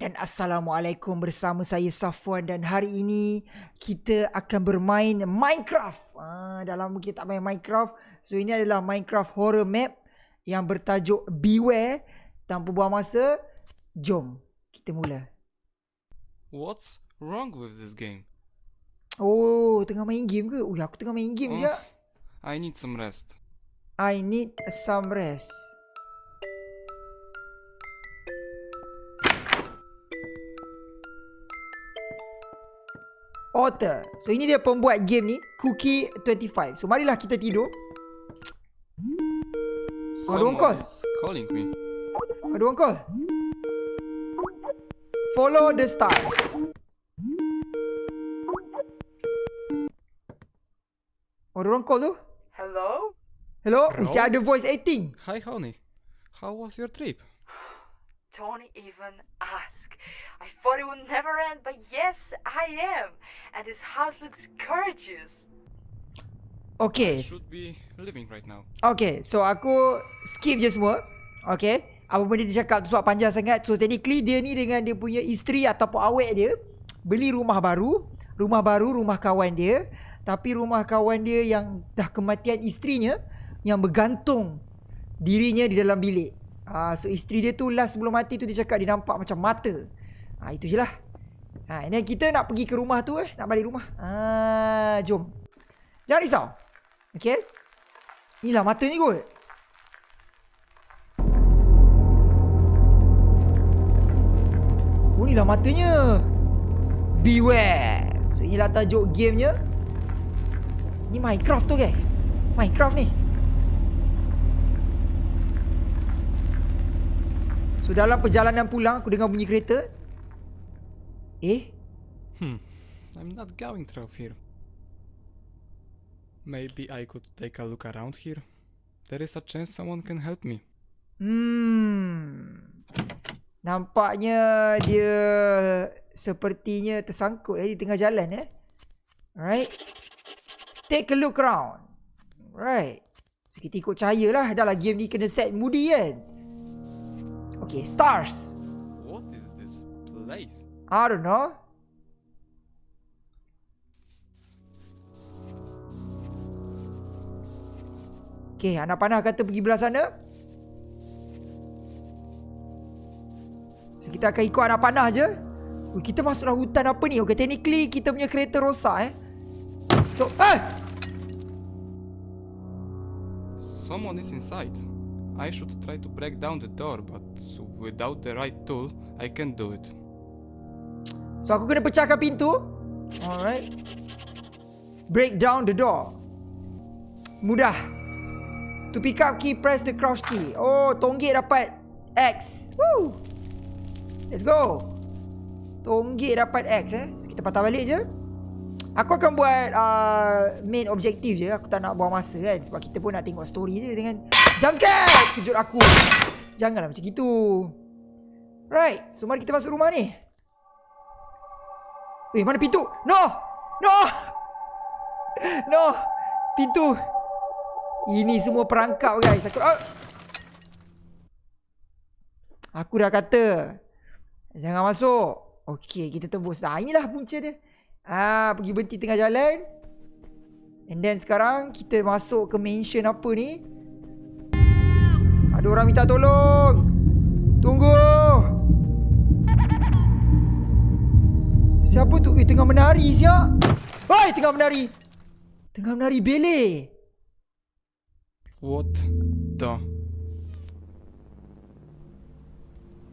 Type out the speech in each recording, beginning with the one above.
dan Assalamualaikum bersama saya Safwan dan hari ini kita akan bermain Minecraft. Ah, dah lama kita tak main Minecraft. So ini adalah Minecraft horror map yang bertajuk Beware. Tanpa buang masa, jom kita mula. What's wrong with this game? Oh, tengah main game ke? Oh, aku tengah main game Oh. siap. I need some rest. I need some rest. Author. So ini dia pembuat game ni, Cookie 25. So marilah kita tidur. Oh, ada orang call. Calling me. Ada orang call. Follow the stars. Oh, ada orang call tu. Hello? Hello? Hello? Mesti ada voice acting. Hi, honey. How was your trip? Don't even ask. I thought it would never end, but yes, I am. And this house looks gorgeous. Okay. Should be living right now. Okay, so aku skip je semua. Okay. Apa benda dia cakap tu sebab panjang sangat. So technically dia ni dengan dia punya isteri ataupun awet dia beli rumah baru. Rumah baru, rumah kawan dia. Tapi rumah kawan dia yang dah kematian isterinya yang bergantung dirinya di dalam bilik. Ah, so isteri dia tu last sebelum mati tu dia cakap dia nampak macam mata. Ah, itu je lah. Ha, dan kita nak pergi ke rumah tu eh. Nak balik rumah. Ah, jom. Jangan risau. Okay. Inilah mata ni kot. Oh inilah matanya. Beware. So inilah tajuk gamenya. Ni Minecraft tu guys. Minecraft ni. So dalam perjalanan pulang aku dengar bunyi kereta. Eh? Hmm. I'm not going through here. Maybe I could take a look around here. There is a chance someone can help me. Hmm. Nampaknya dia sepertinya tersangkut eh, di tengah jalan eh. Alright. Take a look around. Right. So kita ikut cahaya lah. Dah lah game ni kena set moody kan. Okay, stars. What is this place? I don't know. Okay, anak panah kata pergi belah sana. So, kita akan ikut anak panah je. Ui, kita masuk dalam hutan apa ni? Okay, technically kita punya kereta rosak eh. So, eh! Someone is inside. I should try to break down the door, but without the right tool, I can't do it. So, aku kena pecahkan pintu. Alright. Break down the door. Mudah. To pick up key, press the crouch key. Oh, tonggit dapat X. Woo! Let's go. Tonggit dapat X eh. So, kita patah balik je. Aku akan buat uh, main objektif je. Aku tak nak buang masa kan. Sebab kita pun nak tengok story je dengan jump scare. Kejut aku. Janganlah macam gitu. Right. So, mari kita masuk rumah ni. Eh, mana pintu? No! No! No! Pintu! Ini semua perangkap guys. Aku, ah. Aku dah kata. Jangan masuk. Okey, kita tembus. Ah, inilah punca dia. Ah, pergi berhenti tengah jalan. And then sekarang kita masuk ke mansion apa ni? Ada orang minta tolong. Tunggu. Siapa tu? Eh, tengah menari siap. Hoi, tengah menari. Tengah menari bele. What the?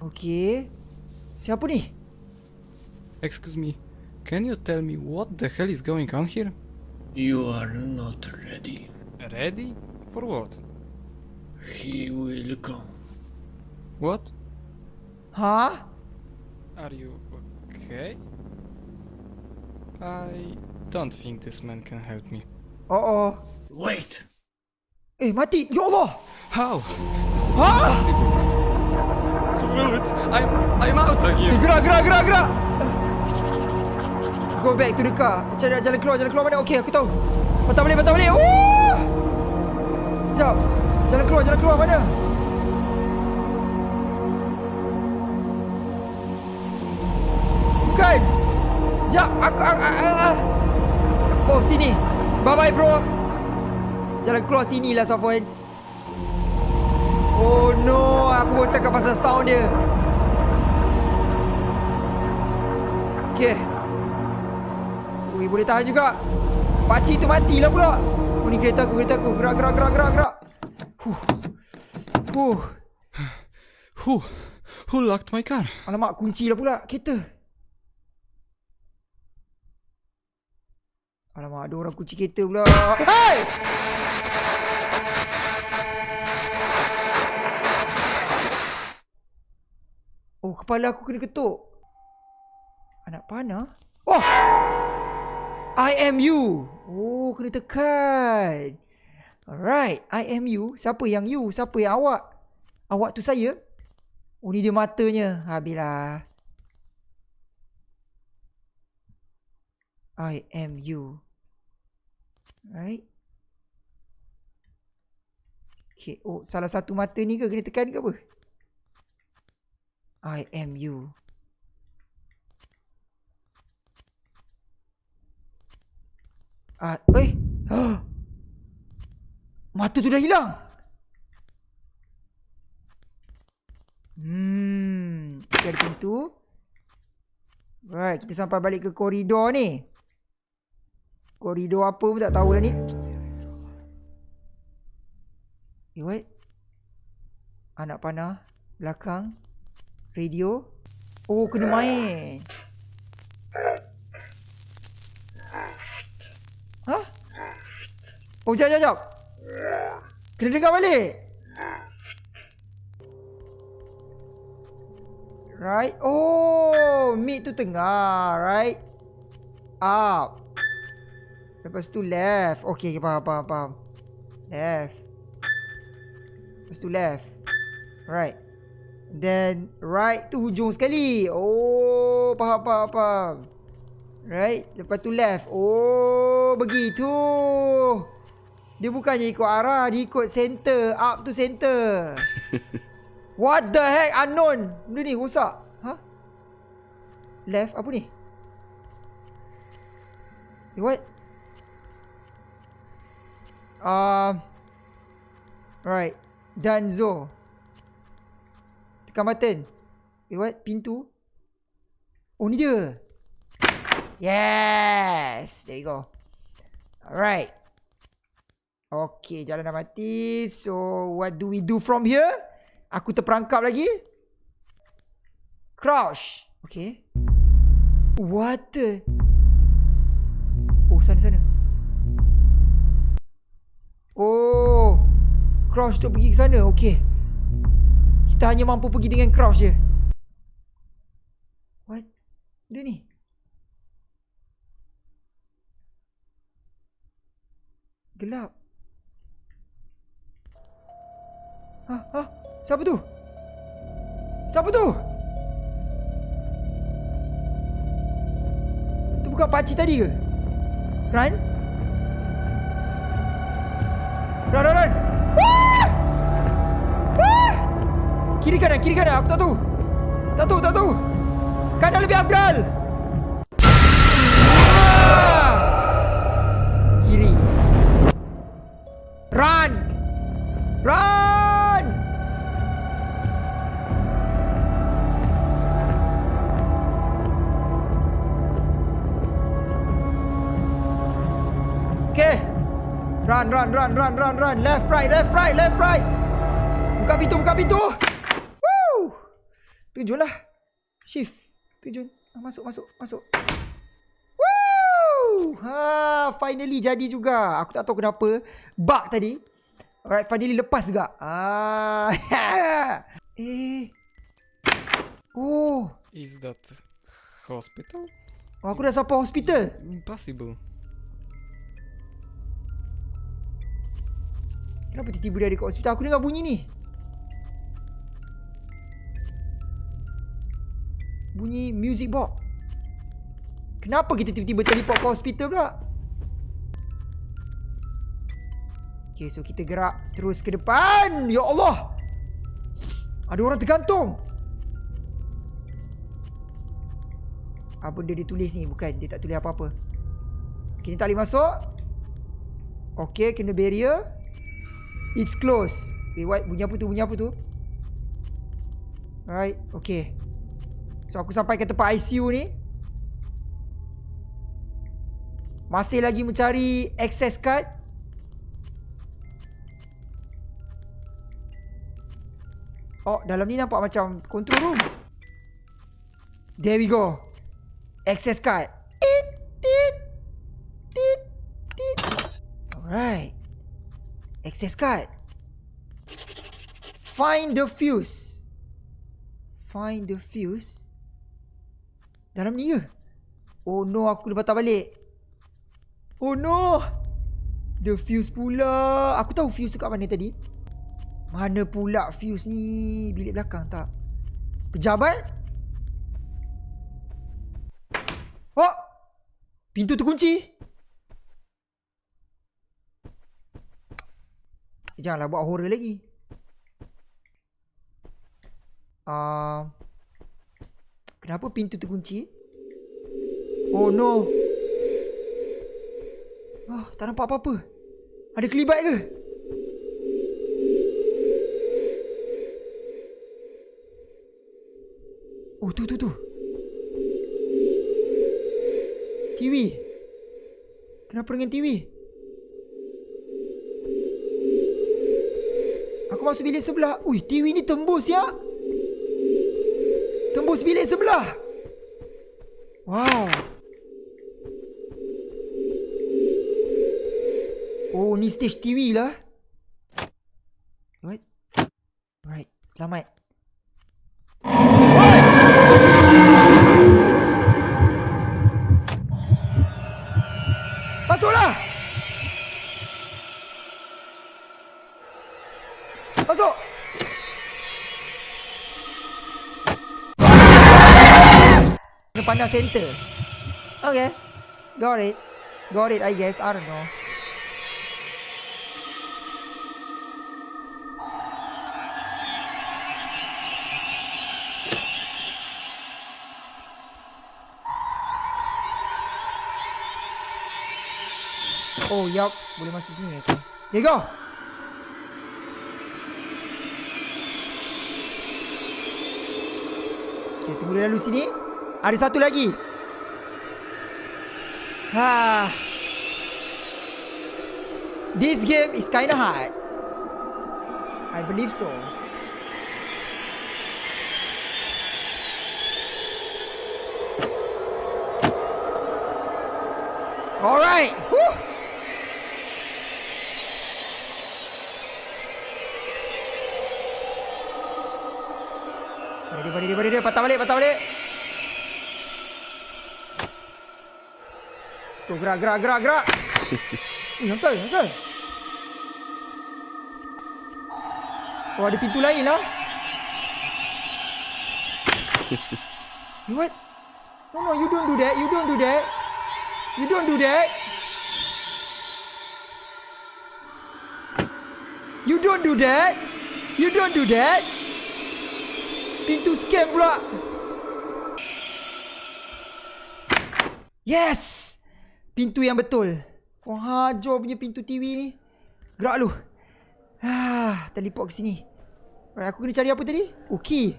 Okey. Siapa ni? Excuse me. Can you tell me what the hell is going on here? You are not ready. Ready? For what? He will come. What? Ha? Are you okay? I don't think this man can help me. Oh oh. Wait! Eh, mati. Ya Allah. How? This is Ah! impossible. Screw it. I'm I'm out of Eh, here. gerak, gerak, gerak, gerak. Go back to the car. Cari jalan keluar, jalan keluar mana? Okey, aku tahu. Patah balik, patah balik. Woo! Sekejap. Jalan keluar, jalan keluar mana? bukan. Jap, aku, aku, aku, aku. Oh, sini. Bye-bye, bro. Jalan keluar sini lah, Safwan. Oh, no. Aku baru cakap pasal sound dia. Okay. Ui, boleh tahan juga. Pakcik tu matilah pula. Oh, ni kereta aku, kereta aku. Gerak, gerak, gerak, gerak, gerak. Huh. Huh. Who? Who locked my car? Alamak, kunci lah pula kereta. Alamak, ada orang kunci kereta pula. Hey! Oh, kepala aku kena ketuk. Anak panah? Oh! I am you. Oh, kena tekan. Alright, I am you. Siapa yang you? Siapa yang awak? Awak tu saya? Oh, ni dia matanya. Habislah. I am you. Right? Okay. Oh, salah satu mata ni ke kena tekan ke apa? I am you. Ah, eh. Mata tu dah hilang. Hmm, ada pintu. Right, kita sampai balik ke koridor ni. Koridor apa pun tak tahulah ni. Eh, what? Anak panah. Belakang. Radio. Oh, kena main. Hah? Oh, jap, jap, jap. Kena dengar balik. Right. Oh, mid tu tengah. Right. Up. Lepas tu left. Okay, faham, faham, faham. Left. Lepas tu left. Right. Then right tu hujung sekali. Oh, faham, faham, faham. Right. Lepas tu left. Oh, begitu. Dia bukannya ikut arah. Dia ikut center. Up to center. What the heck? Unknown. Benda ni rosak. Ha? Left. Apa ni? What? Um, right. Danzo. Tekan button. Eh, what? Pintu. Oh, ni dia. Yes. There you go. Alright. Okay, jalan dah mati. So, what do we do from here? Aku terperangkap lagi. Crouch. Okay. What the? Oh, sana, sana. Oh. Crouch tu pergi ke sana. Okay. Kita hanya mampu pergi dengan crouch je. What? Dia ni. Gelap. Ha, ha. Siapa tu? Siapa tu? Tu bukan pakcik tadi ke? Run? Run, run, run! Wah! Wah! Kiri kanan, kiri kanan. Aku tak tahu. Tak tahu, tak tahu. Kanan lebih afdal. Run, run, run, run, run, run. Left, right, left, right, left, right. Buka pintu, buka pintu. Woo! Terjun lah. Shift. Terjun. Ah, Masuk, masuk, masuk. Woo! Ha, finally jadi juga. Aku tak tahu kenapa. Bug tadi. Alright, finally lepas juga. Ah. eh. Oh. Is that hospital? oh. Aku dah sampai hospital. Impossible. Kenapa tiba-tiba dia ada kat hospital? Aku dengar bunyi ni. Bunyi music box. Kenapa kita tiba-tiba teleport ke hospital pula? Okay, so kita gerak terus ke depan. Ya Allah. Ada orang tergantung. Apa benda dia tulis ni Bukan dia tak tulis apa-apa ni tak boleh masuk Okay kena barrier It's closed Wait what? Bunyi apa tu? Bunyi apa tu? Alright Okay. So aku sampai ke tempat ICU ni. Masih lagi mencari access card. Oh dalam ni nampak macam control room. There we go. Access card. Tit Tit Tit Tit Alright Access card. Find the fuse. Find the fuse. Dalam ni ke? Oh no aku dah patah balik. Oh no! The fuse pula. Aku tahu fuse tu kat mana tadi. Mana pula fuse ni? Bilik belakang tak? Pejabat? Oh Pintu terkunci Janganlah buat horror lagi. Uh, Kenapa pintu terkunci? Oh no. Oh tak nampak apa-apa. Ada kelibat ke? Oh tu tu tu. TV Kenapa dengan TV masuk bilik sebelah. Ui TV ni tembus ya. Tembus bilik sebelah. Wow. Oh ni stage TV lah. What Right Selamat Kena pandang center. Okay. Got it. Got it I guess. I don't know. Oh yup. Boleh masuk sini Okay. There you go. Okay tunggu dia lalu sini Ada satu lagi Ha. This game is kinda hard I believe so Alright Woo. Pada dia, pada dia. Patah balik, patah balik. Let's go, gerak, gerak, gerak, gerak. Eh, Hansal, Hansal. Oh, ada pintu lain lah. You what? No, no, you don't do that. You don't do that. You don't do that. You don't do that. You don't do that. Pintu scam pula. Yes. Pintu yang betul. Kau hajar punya pintu TV ni. Gerak lu. Ah, teleport ke sini. Alright, aku kena cari apa tadi? Oh, key.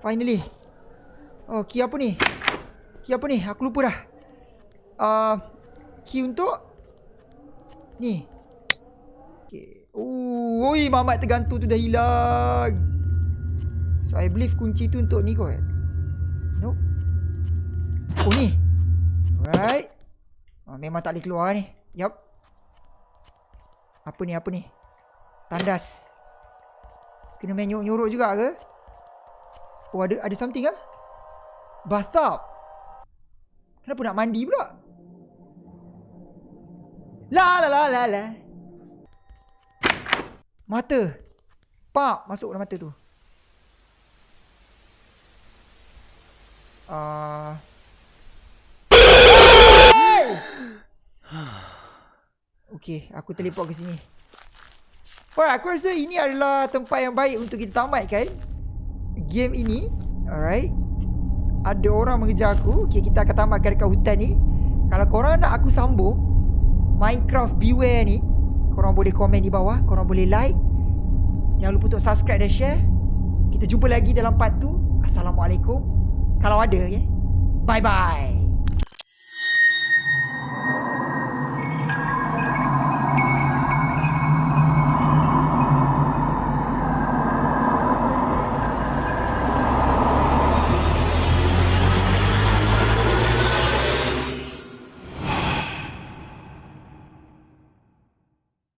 Finally. Oh, key apa ni? Key apa ni? Aku lupa dah. Uh, key untuk ni. Okay. Oh, oi, mamat tergantung tu dah hilang. So, I believe kunci tu untuk ni kot. Nope. Oh, ni. Alright. Memang tak boleh keluar ni. Yup. Apa ni, apa ni? Tandas. Kena main nyorok-nyorok juga ke? Oh, ada ada something ke? Bathtub. Kenapa nak mandi pula? La la la la la. Mata. Pak, masuk dalam mata tu. Ah. Uh... Okay, aku teleport ke sini. Alright, aku rasa ini adalah tempat yang baik untuk kita tamatkan game ini. Alright. Ada orang mengejar aku Okay kita akan tamatkan dekat hutan ni Kalau korang nak aku sambung Minecraft Beware ni Korang boleh komen di bawah Korang boleh like Jangan lupa untuk subscribe dan share Kita jumpa lagi dalam part tu Assalamualaikum Kalau ada okay? Bye bye